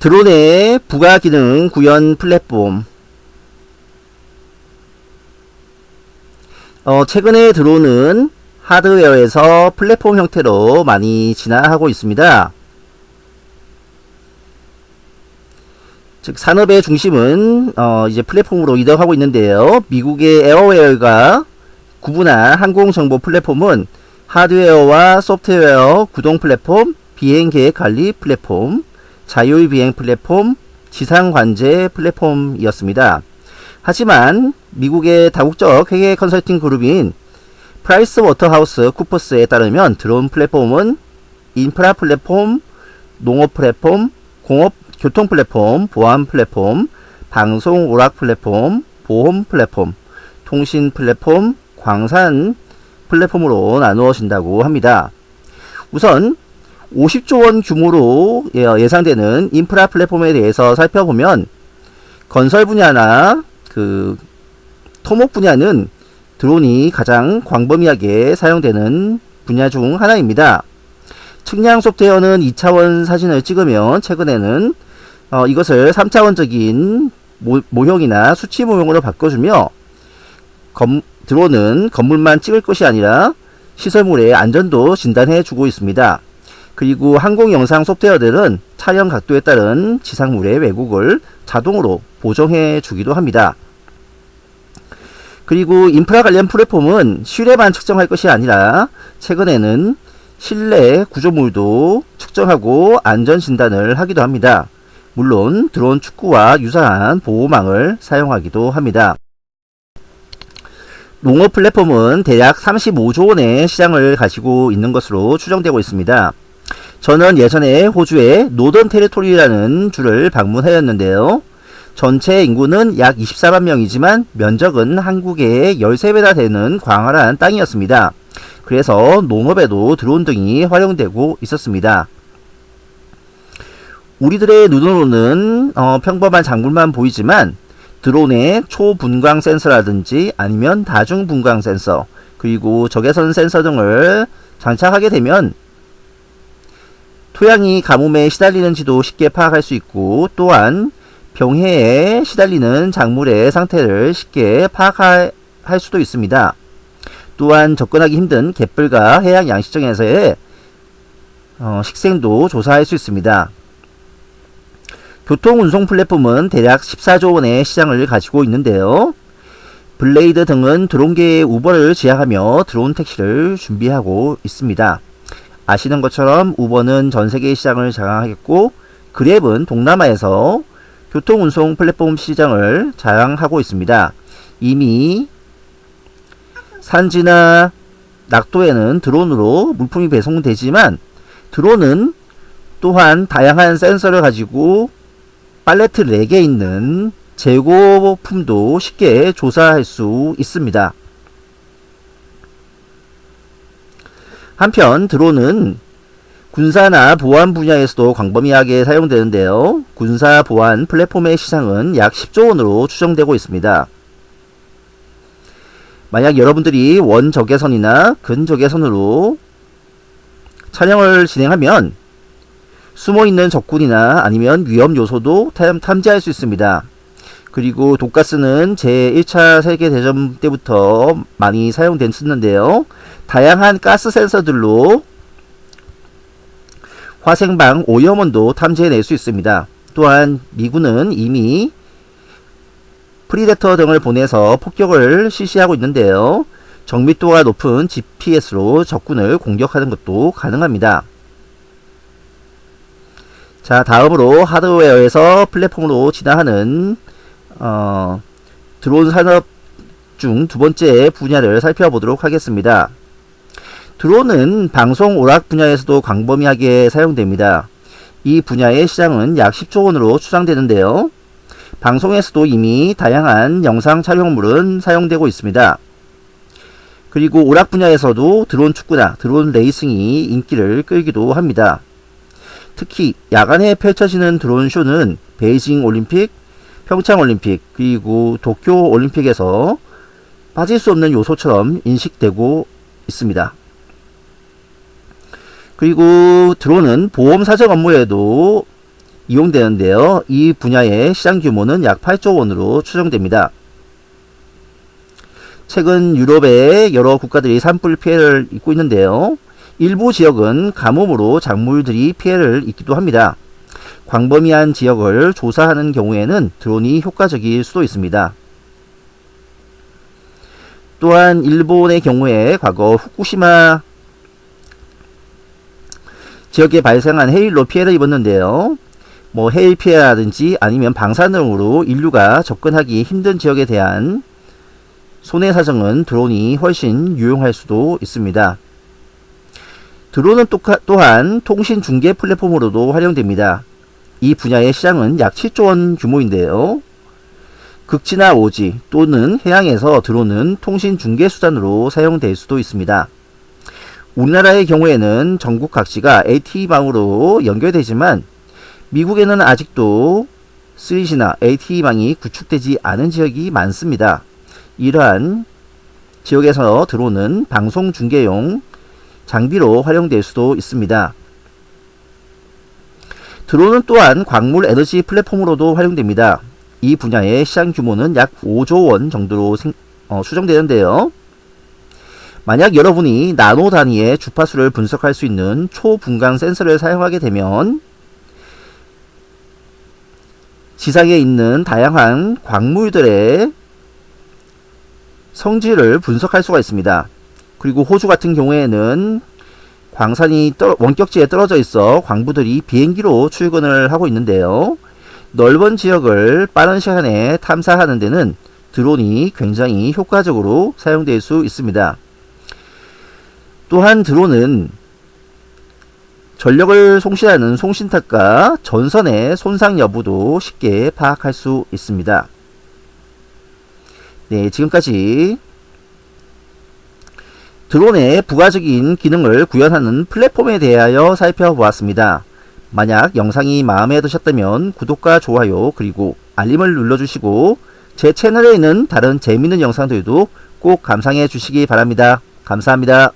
드론의 부가 기능 구현 플랫폼 어, 최근에 드론은 하드웨어에서 플랫폼 형태로 많이 진화하고 있습니다. 즉 산업의 중심은 어, 이제 플랫폼으로 이동하고 있는데요. 미국의 에어웨어가 구분한 항공정보 플랫폼은 하드웨어와 소프트웨어 구동 플랫폼, 비행계획 관리 플랫폼, 자율 비행 플랫폼, 지상 관제 플랫폼이었습니다. 하지만 미국의 다국적 회계 컨설팅 그룹인 프라이스 워터하우스 쿠퍼스에 따르면 드론 플랫폼은 인프라 플랫폼, 농업 플랫폼, 공업 교통 플랫폼, 보안 플랫폼, 방송 오락 플랫폼, 보험 플랫폼, 통신 플랫폼, 광산 플랫폼으로 나누어진다고 합니다. 우선 50조 원 규모로 예, 예상되는 인프라 플랫폼에 대해서 살펴보면 건설 분야나 그 토목 분야는 드론이 가장 광범위하게 사용되는 분야 중 하나입니다. 측량 소프트웨어는 2차원 사진을 찍으면 최근에는 어, 이것을 3차원적인 모, 형이나 수치 모형으로 바꿔주며 검, 드론은 건물만 찍을 것이 아니라 시설물의 안전도 진단해 주고 있습니다. 그리고 항공 영상 소프트웨어들은 촬영 각도에 따른 지상물의 왜곡을 자동으로 보정해 주기도 합니다. 그리고 인프라 관련 플랫폼은 실외만 측정할 것이 아니라 최근에는 실내 구조물도 측정하고 안전 진단을 하기도 합니다. 물론 드론 축구와 유사한 보호망을 사용하기도 합니다. 농업 플랫폼은 대략 35조 원의 시장을 가지고 있는 것으로 추정되고 있습니다. 저는 예전에 호주의 노던 테리토리라는 주를 방문하였는데요. 전체 인구는 약 24만 명이지만 면적은 한국의 13배나 되는 광활한 땅이었습니다. 그래서 농업에도 드론 등이 활용되고 있었습니다. 우리들의 눈으로는 어, 평범한 작물만 보이지만 드론의 초분광 센서라든지 아니면 다중분광 센서 그리고 적외선 센서 등을 장착하게 되면 토양이 가뭄에 시달리는지도 쉽게 파악할 수 있고 또한 병해에 시달리는 작물의 상태를 쉽게 파악할 수도 있습니다. 또한 접근하기 힘든 갯벌과 해양 양식장에서의 어, 식생도 조사할 수 있습니다. 교통운송 플랫폼은 대략 14조 원의 시장을 가지고 있는데요. 블레이드 등은 드론계의 우버를 지향하며 드론 택시를 준비하고 있습니다. 아시는 것처럼 우버는 전 세계 시장을 장악하였고 그랩은 동남아에서 교통운송 플랫폼 시장을 자랑하고 있습니다. 이미 산지나 낙도에는 드론으로 물품이 배송되지만 드론은 또한 다양한 센서를 가지고 팔레트 4개 있는 재고품도 쉽게 조사할 수 있습니다. 한편 드론은 군사나 보안 분야에서도 광범위하게 사용되는데요. 군사 보안 플랫폼의 시장은 약 10조 원으로 추정되고 있습니다. 만약 여러분들이 원적외선이나 근적외선으로 촬영을 진행하면 숨어있는 적군이나 아니면 위험 요소도 탐지할 수 있습니다. 그리고 독가스는 제1차 세계대전 때부터 많이 사용됐었는데요. 다양한 가스 센서들로 화생방 오염원도 탐지해낼 수 있습니다. 또한 미군은 이미 프리데터 등을 보내서 폭격을 실시하고 있는데요. 정밀도가 높은 GPS로 적군을 공격하는 것도 가능합니다. 자 다음으로 하드웨어에서 플랫폼으로 진화하는 어, 드론 산업 중 두 번째 분야를 살펴보도록 하겠습니다. 드론은 방송 오락 분야에서도 광범위하게 사용됩니다. 이 분야의 시장은 약 10조 원으로 추정되는데요. 방송에서도 이미 다양한 영상 촬영물은 사용되고 있습니다. 그리고 오락 분야에서도 드론 축구나 드론 레이싱이 인기를 끌기도 합니다. 특히 야간에 펼쳐지는 드론 쇼는 베이징 올림픽, 평창 올림픽, 그리고 도쿄 올림픽에서 빠질 수 없는 요소처럼 인식되고 있습니다. 그리고 드론은 보험 사정 업무에도 이용되는데요. 이 분야의 시장 규모는 약 8조 원으로 추정됩니다. 최근 유럽의 여러 국가들이 산불 피해를 입고 있는데요. 일부 지역은 가뭄으로 작물들이 피해를 입기도 합니다. 광범위한 지역을 조사하는 경우에는 드론이 효과적일 수도 있습니다. 또한 일본의 경우에 과거 후쿠시마 지역에 발생한 해일로 피해를 입었는데요. 뭐 해일 피해라든지 아니면 방사 등으로 인류가 접근하기 힘든 지역에 대한 손해 사정은 드론이 훨씬 유용할 수도 있습니다. 드론은 또한 통신 중계 플랫폼으로도 활용됩니다. 이 분야의 시장은 약 7조 원 규모인데요. 극지나 오지 또는 해양에서 드론은 통신 중계 수단으로 사용될 수도 있습니다. 우리나라의 경우에는 전국 각지가 LTE망으로 연결되지만 미국에는 아직도 3G나 LTE망이 구축되지 않은 지역이 많습니다. 이러한 지역에서 드론은 방송 중계용 장비로 활용될 수도 있습니다. 드론은 또한 광물 에너지 플랫폼으로도 활용됩니다. 이 분야의 시장 규모는 약 5조 원 정도로 생, 어, 추정되는데요. 만약 여러분이 나노 단위의 주파수를 분석할 수 있는 초분광 센서를 사용하게 되면 지상에 있는 다양한 광물들의 성질을 분석할 수가 있습니다. 그리고 호주 같은 경우에는 광산이 떨, 원격지에 떨어져 있어 광부들이 비행기로 출근을 하고 있는데요. 넓은 지역을 빠른 시간에 탐사하는 데는 드론이 굉장히 효과적으로 사용될 수 있습니다. 또한 드론은 전력을 송신하는 송신탑과 전선의 손상 여부도 쉽게 파악할 수 있습니다. 네, 지금까지 드론의 부가적인 기능을 구현하는 플랫폼에 대하여 살펴보았습니다. 만약 영상이 마음에 드셨다면 구독과 좋아요 그리고 알림을 눌러주시고 제 채널에 있는 다른 재미있는 영상들도 꼭 감상해 주시기 바랍니다. 감사합니다.